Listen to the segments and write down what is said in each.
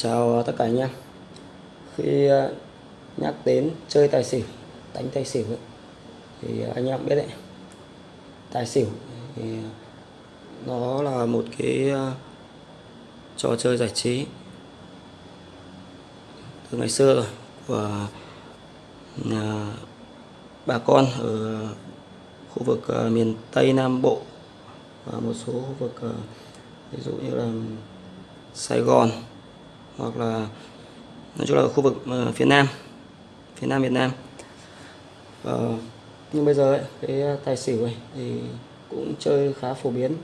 Chào tất cả anh em. Khi ờ, nhắc đến chơi tài xỉu Đánh tài xỉu ấy, Thì anh em biết đấy. Tài xỉu thì Nó là một cái ờ, Trò chơi giải trí Từ ngày xưa rồi Của ờ, Bà con ở Khu vực miền Tây Nam Bộ Và một số khu vực Ví dụ như là Sài Gòn hoặc là nói chung là khu vực ờ, phía Nam phía Nam Việt Nam. Ờ, nhưng bây giờ ấy, cái tài xỉu này thì cũng chơi khá phổ biến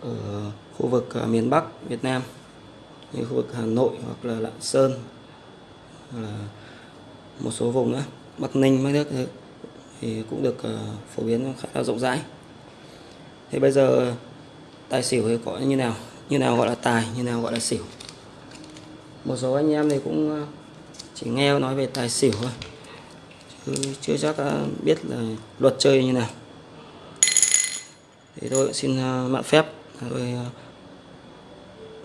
ở khu vực ờ, miền Bắc Việt Nam như khu vực Hà Nội hoặc là Lạng Sơn hoặc là một số vùng nữa Bắc Ninh mấy nước thì cũng được ờ, phổ biến khá là rộng rãi. Thế bây giờ tài xỉu thì có như nào? Như nào gọi là tài như nào gọi là xỉu? Một số anh em thì cũng ờ, chỉ nghe nói về tài xỉu thôi. Chứ chưa chắc ờ, biết là luật chơi như nào. Thì tôi xin ờ, mạn phép. Tôi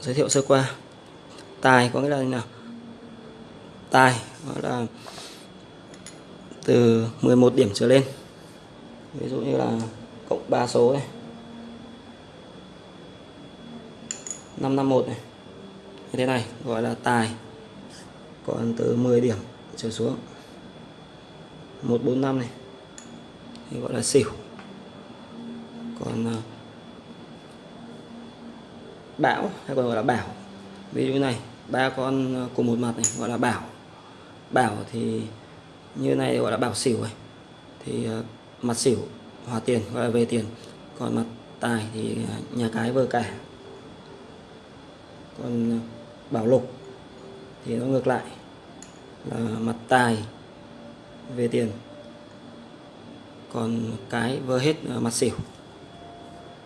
giới thiệu sơ qua. Tài có nghĩa là như nào? Tài đó là từ 11 điểm trở lên. Ví dụ như là cộng 3 số này. 551 này như thế này, gọi là tài. Còn từ 10 điểm trở xuống. 145 này. Thì gọi là xỉu. Còn bảo bão hay còn gọi là bảo. Ví dụ như này, ba con cùng một mặt này gọi là bảo. Bảo thì như này gọi là bảo xỉu rồi thì à, mặt xỉu, hòa tiền, gọi là về tiền. Còn mặt tài thì nhà cái vơ cả. Còn à, bảo lục. Thì nó ngược lại là mặt tài về tiền, còn cái vơ hết ờ, mặt xỉu.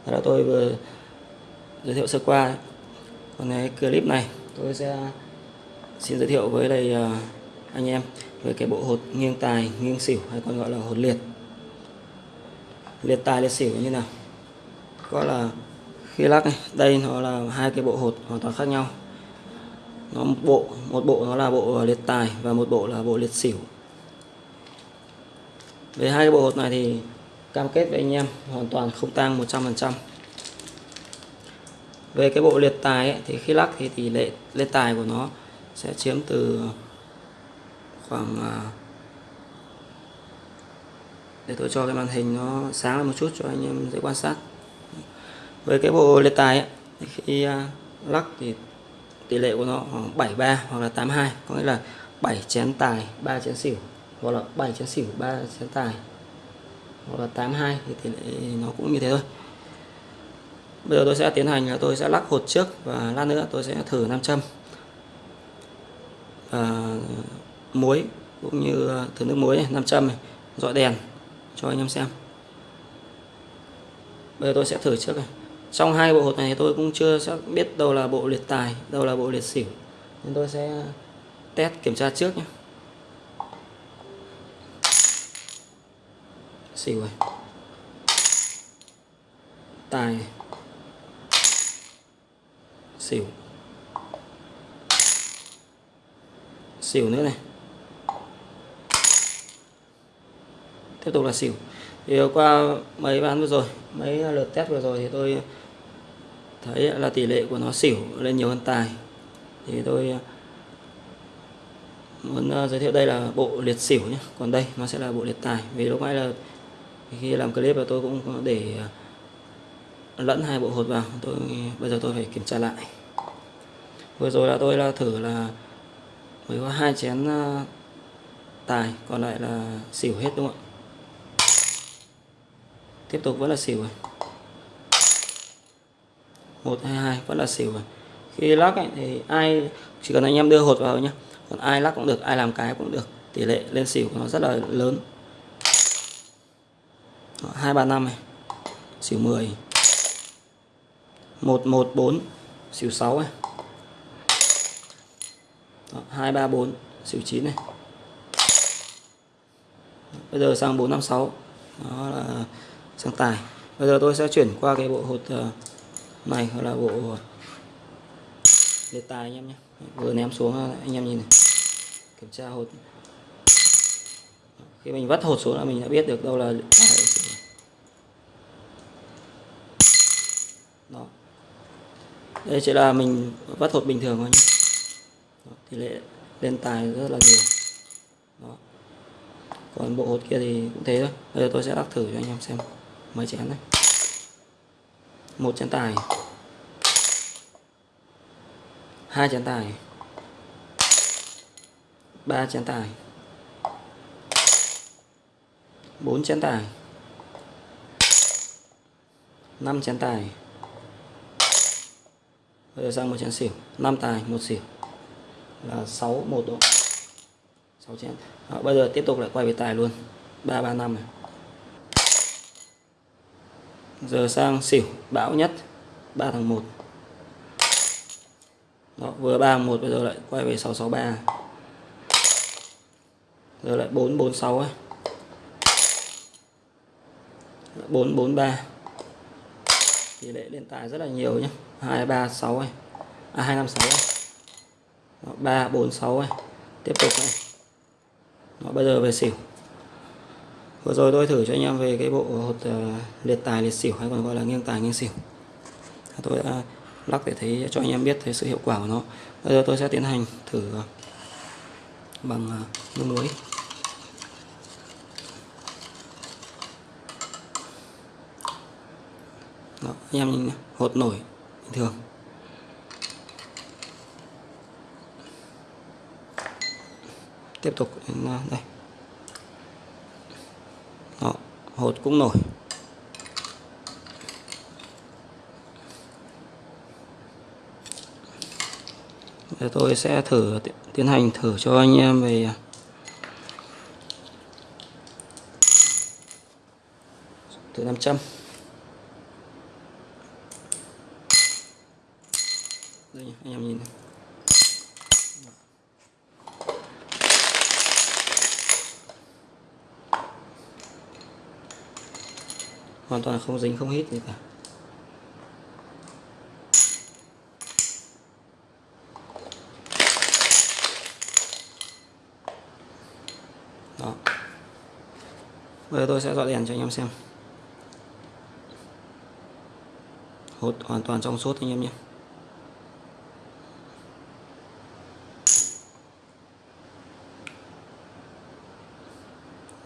Đó là tôi vừa giới thiệu sơ qua còn cái clip này, tôi sẽ xin giới thiệu với đây ờ, anh em về cái bộ hột nghiêng tài, nghiêng xỉu hay còn gọi là hột liệt. Liệt tài, liệt xỉu như nào? Có là khi lắc này, đây nó là hai cái bộ hột hoàn toàn khác nhau nó một bộ một bộ nó là bộ liệt tài và một bộ là bộ liệt xỉu. Về hai cái bộ hột này thì cam kết với anh em hoàn toàn không tăng 100% về cái bộ liệt tài ấy, thì khi lắc thì tỷ lệ liệt tài của nó sẽ chiếm từ khoảng à, để tôi cho cái màn hình nó sáng lên một chút cho anh em dễ quan sát. Với cái bộ liệt tài ấy, thì khi à, lắc thì tỷ lệ của nó khoảng 73 hoặc là 82 có nghĩa là 7 chén tài 3 chén xỉu hoặc là 7 chén xỉu 3 chén tài hoặc là 82 thì tỷ lệ nó cũng như thế thôi. Bây giờ tôi sẽ tiến hành là tôi sẽ lắc hột trước và lát nữa tôi sẽ thử nam châm và muối cũng như thử nước muối này, nam châm này, dọi đèn cho anh em xem. Bây giờ tôi sẽ thử trước này trong hai bộ hột này tôi cũng chưa biết đâu là bộ liệt tài, đâu là bộ liệt xỉu. Nên tôi sẽ test kiểm tra trước nhé. Xỉu rồi tài xỉu. Xỉu nữa này. Tiếp tục là xỉu. Thì qua mấy ván vừa rồi, mấy lượt test vừa rồi thì tôi thấy là tỷ lệ của nó xỉu lên nhiều hơn tài. Thì tôi à, muốn à, giới thiệu đây là bộ liệt xỉu nhé còn đây nó sẽ là bộ liệt tài. Vì lúc nãy là khi làm clip là tôi cũng có để à, lẫn hai bộ hột vào. Tôi, bây giờ tôi phải kiểm tra lại. Vừa rồi là tôi là thử là mới có hai chén tài, còn lại là xỉu hết đúng không ạ? Tiếp tục vẫn là xỉu rồi một hai hai vẫn là xỉu rồi khi lắc ấy, thì ai chỉ cần anh em đưa hột vào nhé còn ai lắc cũng được ai làm cái cũng được. Tỷ lệ lên xỉu của nó rất là lớn. Hai ba năm này. Xỉu 10 một một bốn xỉu 6 này. Hai ba bốn xỉu 9 này. Bây giờ sang 456 đó là sang tài. Bây giờ tôi sẽ chuyển qua cái bộ hột uh, này hoặc là bộ đề tài anh em nhé. Vừa ném xuống ờ, anh em nhìn này. Kiểm tra hột. Khi mình vắt hột xuống là mình đã biết được đâu là tài đó. Đây chỉ là mình vắt hột bình thường thôi nhé. Đó, tỷ lệ lên tài rất là nhiều. Đó. Còn bộ hột kia thì cũng thế thôi. Bây giờ tôi sẽ lắc thử cho anh em xem. Mấy chén này một chén tài. Hai chén tài. Ba chén tài. Bốn chén tài. Năm chén tài. Bây giờ sang một chén xỉu. Năm tài một xỉu. Là 6 một độ. 6 chén. Đó, bây giờ tiếp tục lại quay về tài luôn. 335 này giờ sang xỉu bão nhất 3 tháng 1 Đó, vừa 3 tháng 1 bây giờ lại quay về 663 giờ lại 446 ấy. 443 tỷ lệ lên tài rất là nhiều nhé 236 ấy. À 256 ấy. Đó, 346 ấy. Tiếp tục này. Đó, bây giờ về xỉu vừa rồi tôi thử cho anh em về cái bộ hột ờ, liệt tài liệt xỉu hay còn gọi là nghiêng tài nghiêng xỉu. Tôi đã lắc để thấy cho anh em biết thấy sự hiệu quả của nó. Bây giờ tôi sẽ tiến hành thử ờ, bằng ờ, nước muối. Đó, anh em nhìn hột nổi bình thường. Tiếp tục đến đây hột cũng nổi Để tôi sẽ thử tiến hành thử cho anh em về à, thử 500 đây anh em nhìn này. Hoàn toàn không dính, không hít gì cả. Đó. Bây giờ tôi sẽ dọn đèn cho anh em xem. Hột hoàn toàn trong suốt anh em nhé.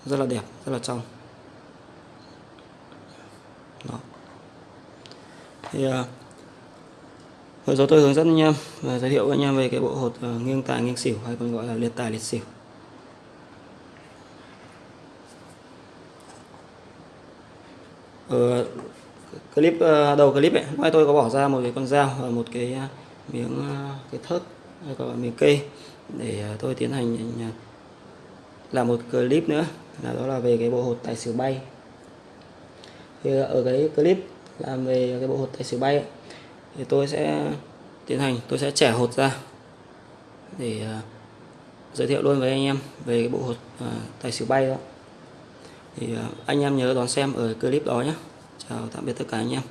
Rất là đẹp, rất là trong đó. Thì à, vừa rồi tôi hướng dẫn anh em và giới thiệu với anh em về cái bộ hột uh, nghiêng tài nghiêng xỉu hay còn gọi là liệt tài liệt xỉu. Ở clip à, đầu clip ấy mai tôi có bỏ ra một cái con dao và một cái à, miếng cái thớt hay còn miếng cây để tôi tiến hành làm một clip nữa. Là đó là về cái bộ hột tài xỉu bay thì ở cái clip làm về cái bộ hột tài xỉu bay ấy, thì tôi sẽ tiến hành tôi sẽ trẻ hột ra để uh, giới thiệu luôn với anh em về cái bộ hột uh, tài xỉu bay đó. Thì uh, anh em nhớ đón xem ở clip đó nhé. Chào tạm biệt tất cả anh em.